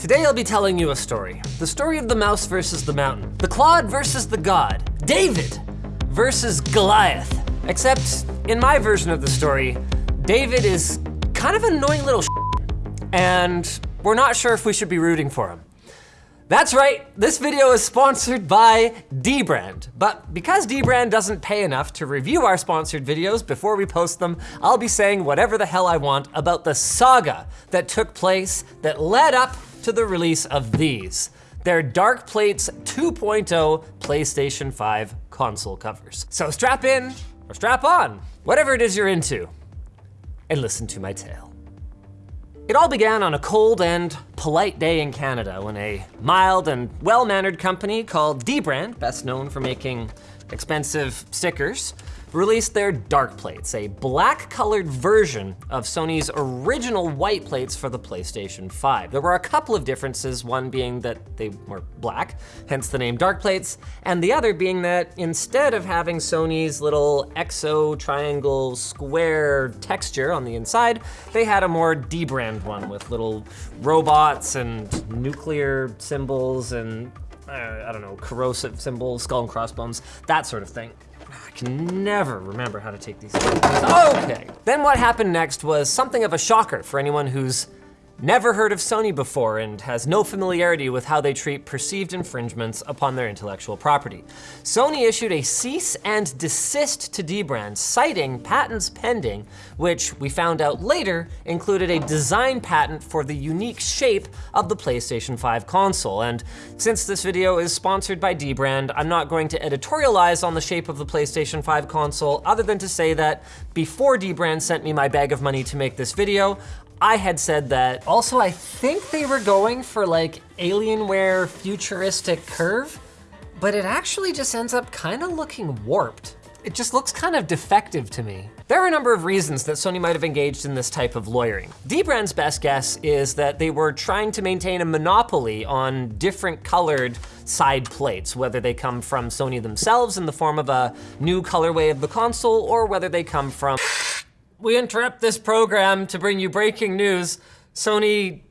Today I'll be telling you a story. The story of the mouse versus the mountain. The clod versus the god. David versus Goliath. Except, in my version of the story, David is kind of an annoying little and we're not sure if we should be rooting for him. That's right, this video is sponsored by Dbrand. But because Dbrand doesn't pay enough to review our sponsored videos before we post them, I'll be saying whatever the hell I want about the saga that took place that led up to the release of these. They're Dark Plates 2.0 PlayStation 5 console covers. So strap in or strap on, whatever it is you're into, and listen to my tale. It all began on a cold and polite day in Canada when a mild and well-mannered company called Dbrand, best known for making expensive stickers, released their Dark Plates, a black colored version of Sony's original white plates for the PlayStation 5. There were a couple of differences, one being that they were black, hence the name Dark Plates, and the other being that instead of having Sony's little exo triangle square texture on the inside, they had a more Dbrand one with little robots and nuclear symbols and uh, I don't know, corrosive symbols, skull and crossbones, that sort of thing. I can never remember how to take these. Okay, then what happened next was something of a shocker for anyone who's never heard of Sony before and has no familiarity with how they treat perceived infringements upon their intellectual property. Sony issued a cease and desist to Dbrand, citing patents pending, which we found out later included a design patent for the unique shape of the PlayStation 5 console. And since this video is sponsored by Dbrand, I'm not going to editorialize on the shape of the PlayStation 5 console other than to say that before Dbrand sent me my bag of money to make this video, I had said that. Also, I think they were going for like Alienware futuristic curve, but it actually just ends up kind of looking warped. It just looks kind of defective to me. There are a number of reasons that Sony might have engaged in this type of lawyering. Dbrand's best guess is that they were trying to maintain a monopoly on different colored side plates, whether they come from Sony themselves in the form of a new colorway of the console, or whether they come from we interrupt this program to bring you breaking news. Sony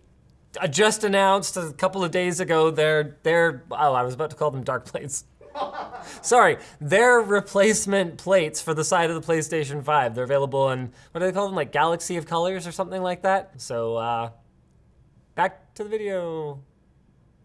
uh, just announced a couple of days ago their, their oh, I was about to call them dark plates. Sorry, their replacement plates for the side of the PlayStation 5. They're available in, what do they call them, like Galaxy of Colors or something like that? So, uh, back to the video.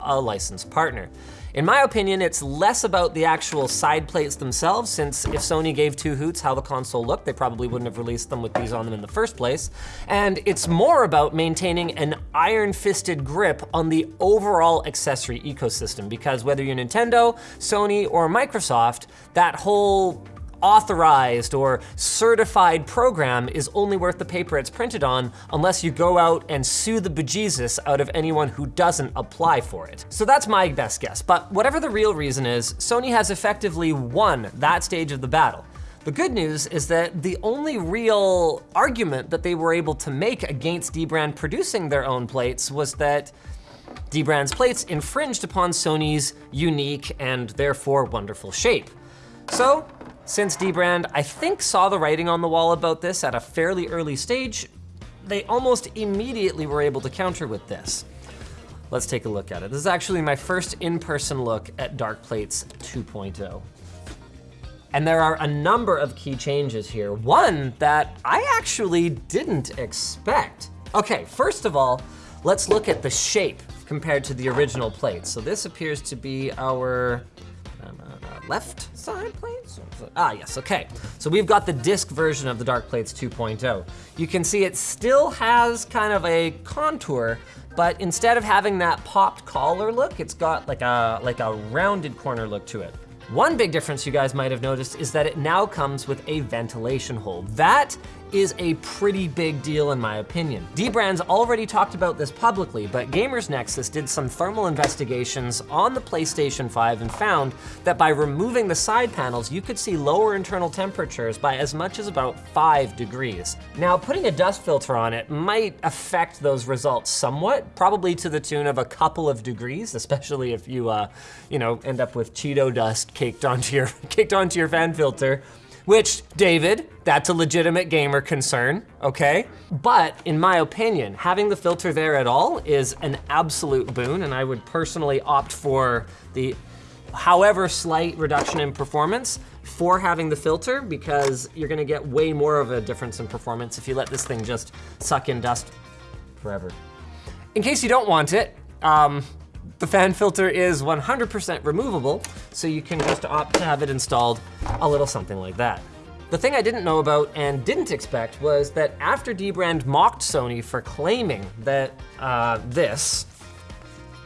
A licensed partner. In my opinion, it's less about the actual side plates themselves, since if Sony gave two hoots how the console looked, they probably wouldn't have released them with these on them in the first place. And it's more about maintaining an iron-fisted grip on the overall accessory ecosystem, because whether you're Nintendo, Sony, or Microsoft, that whole authorized or certified program is only worth the paper it's printed on unless you go out and sue the bejesus out of anyone who doesn't apply for it. So that's my best guess, but whatever the real reason is, Sony has effectively won that stage of the battle. The good news is that the only real argument that they were able to make against Dbrand producing their own plates was that Dbrand's plates infringed upon Sony's unique and therefore wonderful shape. So since Dbrand, I think, saw the writing on the wall about this at a fairly early stage, they almost immediately were able to counter with this. Let's take a look at it. This is actually my first in-person look at Dark Plates 2.0. And there are a number of key changes here. One that I actually didn't expect. Okay, first of all, let's look at the shape compared to the original plate. So this appears to be our left side plates? Ah, yes, okay. So we've got the disc version of the Dark Plates 2.0. You can see it still has kind of a contour, but instead of having that popped collar look, it's got like a, like a rounded corner look to it. One big difference you guys might have noticed is that it now comes with a ventilation hole. That is a pretty big deal in my opinion. Dbrand's already talked about this publicly, but Gamers Nexus did some thermal investigations on the PlayStation 5 and found that by removing the side panels, you could see lower internal temperatures by as much as about five degrees. Now, putting a dust filter on it might affect those results somewhat, probably to the tune of a couple of degrees, especially if you, uh, you know, end up with Cheeto dust caked onto your, caked onto your fan filter. Which, David, that's a legitimate gamer concern, okay? But in my opinion, having the filter there at all is an absolute boon, and I would personally opt for the however slight reduction in performance for having the filter because you're gonna get way more of a difference in performance if you let this thing just suck in dust forever. In case you don't want it, um, the fan filter is 100% removable, so you can just opt to have it installed a little something like that. The thing I didn't know about and didn't expect was that after Dbrand mocked Sony for claiming that uh, this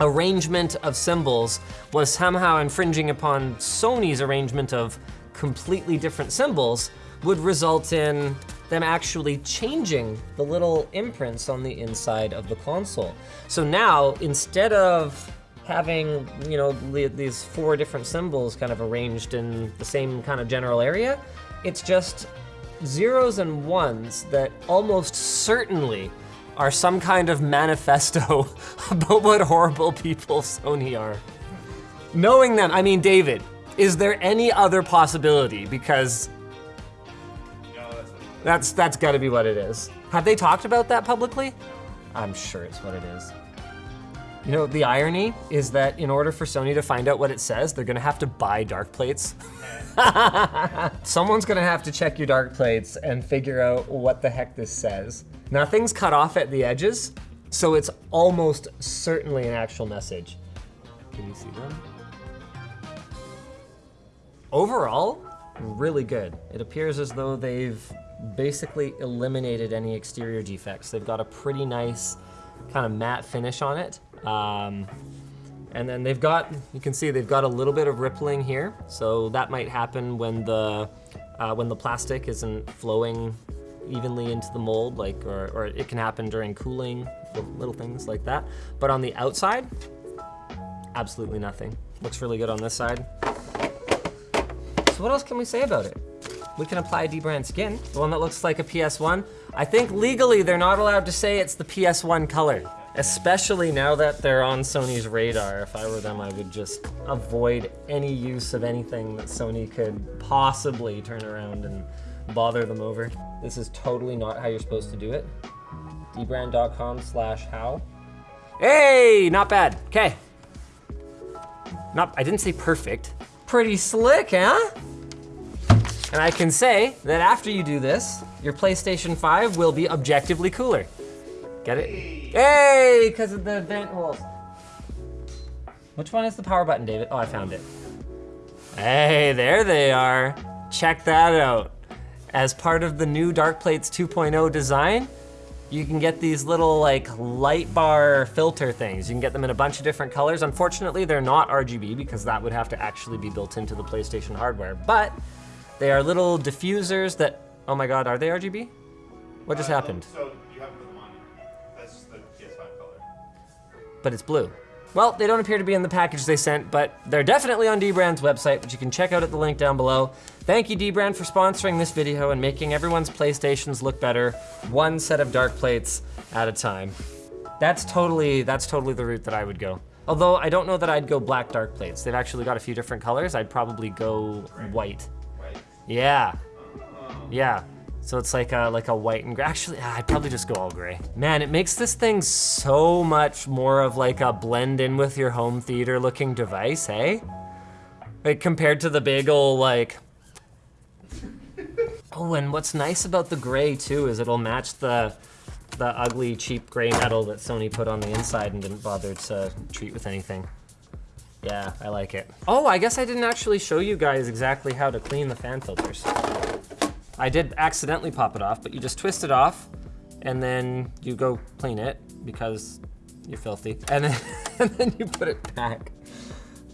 arrangement of symbols was somehow infringing upon Sony's arrangement of completely different symbols, would result in them actually changing the little imprints on the inside of the console. So now, instead of having, you know, these four different symbols kind of arranged in the same kind of general area, it's just zeros and ones that almost certainly are some kind of manifesto about what horrible people Sony are. Knowing them, I mean, David, is there any other possibility? Because that's that's gotta be what it is. Have they talked about that publicly? I'm sure it's what it is. You know, the irony is that in order for Sony to find out what it says, they're gonna have to buy dark plates. Someone's gonna have to check your dark plates and figure out what the heck this says. Nothing's cut off at the edges, so it's almost certainly an actual message. Can you see them? Overall, really good. It appears as though they've basically eliminated any exterior defects. They've got a pretty nice kind of matte finish on it. Um, and then they've got, you can see they've got a little bit of rippling here. So that might happen when the, uh, when the plastic isn't flowing evenly into the mold, like, or, or it can happen during cooling, little things like that. But on the outside, absolutely nothing. Looks really good on this side. So what else can we say about it? We can apply dbrand skin, the one that looks like a PS1. I think legally they're not allowed to say it's the PS1 color, especially now that they're on Sony's radar. If I were them, I would just avoid any use of anything that Sony could possibly turn around and bother them over. This is totally not how you're supposed to do it. dbrand.com slash how. Hey, not bad, okay. Not, I didn't say perfect. Pretty slick, huh? And I can say that after you do this, your PlayStation 5 will be objectively cooler. Get it? Hey, because of the vent holes. Which one is the power button, David? Oh, I found it. Hey, there they are. Check that out. As part of the new Dark Plates 2.0 design, you can get these little like light bar filter things. You can get them in a bunch of different colors. Unfortunately, they're not RGB because that would have to actually be built into the PlayStation hardware, but they are little diffusers that, oh my God, are they RGB? What just uh, happened? So you have to put them on. That's the PS5 color. But it's blue. Well, they don't appear to be in the package they sent, but they're definitely on Dbrand's website, which you can check out at the link down below. Thank you, Dbrand, for sponsoring this video and making everyone's PlayStations look better, one set of dark plates at a time. That's totally, that's totally the route that I would go. Although I don't know that I'd go black dark plates. They've actually got a few different colors. I'd probably go white. Yeah. Yeah. So it's like a, like a white and gray. Actually, I'd probably just go all gray. Man, it makes this thing so much more of like a blend in with your home theater looking device, hey? Like compared to the big old like, oh, and what's nice about the gray too is it'll match the, the ugly cheap gray metal that Sony put on the inside and didn't bother to treat with anything. Yeah, I like it. Oh, I guess I didn't actually show you guys exactly how to clean the fan filters. I did accidentally pop it off, but you just twist it off and then you go clean it because you're filthy. And then, and then you put it back.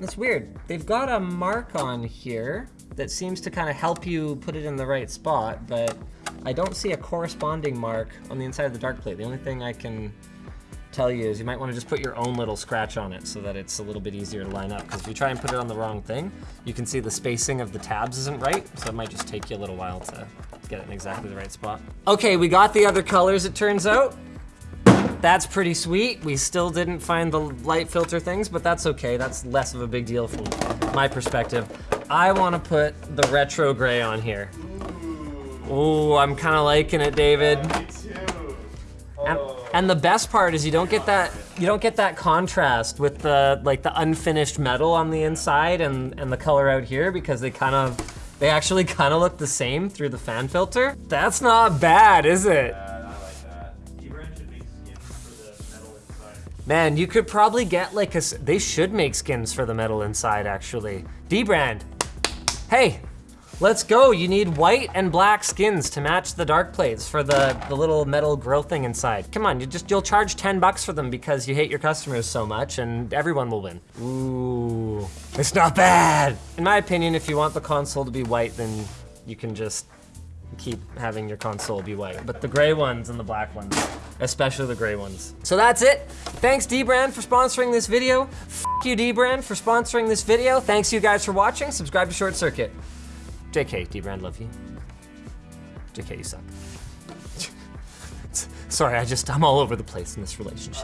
That's weird. They've got a mark on here that seems to kind of help you put it in the right spot, but I don't see a corresponding mark on the inside of the dark plate. The only thing I can tell you is you might want to just put your own little scratch on it so that it's a little bit easier to line up. Because if you try and put it on the wrong thing, you can see the spacing of the tabs isn't right. So it might just take you a little while to get it in exactly the right spot. Okay, we got the other colors, it turns out. That's pretty sweet. We still didn't find the light filter things, but that's okay. That's less of a big deal from my perspective. I wanna put the retro gray on here. Ooh, I'm kind of liking it, David. And, the best part is you don't get that you don't get that contrast with the like the unfinished metal on the inside and and the color out here because they kind of they actually kind of look the same through the fan filter. That's not bad, is it? Bad, like that. D-Brand should make skins for the metal inside. Man, you could probably get like a, they should make skins for the metal inside actually. D-brand. Hey, let's go. You need white and black skins to match the dark plates for the, the little metal grill thing inside. Come on, you just you'll charge 10 bucks for them because you hate your customers so much and everyone will win. Ooh, it's not bad. In my opinion, if you want the console to be white, then you can just keep having your console be white. But the gray ones and the black ones, especially the gray ones. So that's it. Thanks D-Brand for sponsoring this video. F you D-Brand for sponsoring this video. Thanks you guys for watching. Subscribe to Short Circuit. JK, D-Brand, love you. JK, you suck. Sorry, I just, I'm all over the place in this relationship.